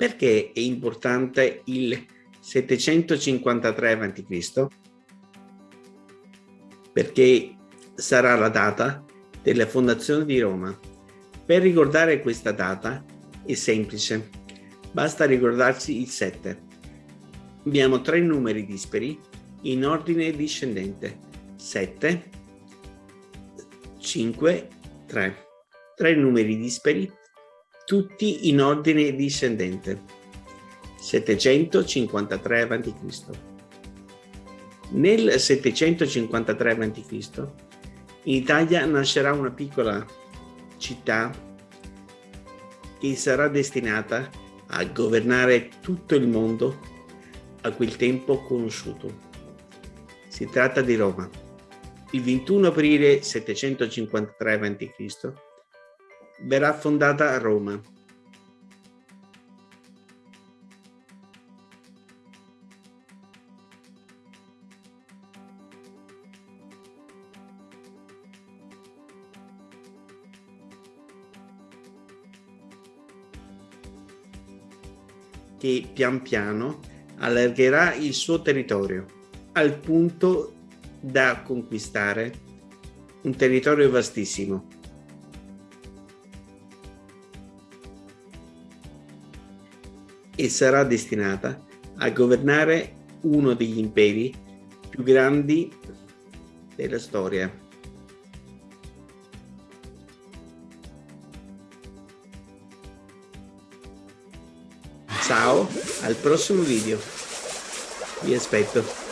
Perché è importante il 753 a.C.? Perché sarà la data della fondazione di Roma. Per ricordare questa data è semplice, basta ricordarsi il 7. Abbiamo tre numeri dispari in ordine discendente. 7, 5, 3. Tre numeri dispari tutti in ordine discendente. 753 a.C. Nel 753 a.C. in Italia nascerà una piccola città che sarà destinata a governare tutto il mondo a quel tempo conosciuto. Si tratta di Roma. Il 21 aprile 753 a.C verrà fondata a Roma. che pian piano allargherà il suo territorio al punto da conquistare un territorio vastissimo e sarà destinata a governare uno degli imperi più grandi della storia. Ciao, al prossimo video. Vi aspetto.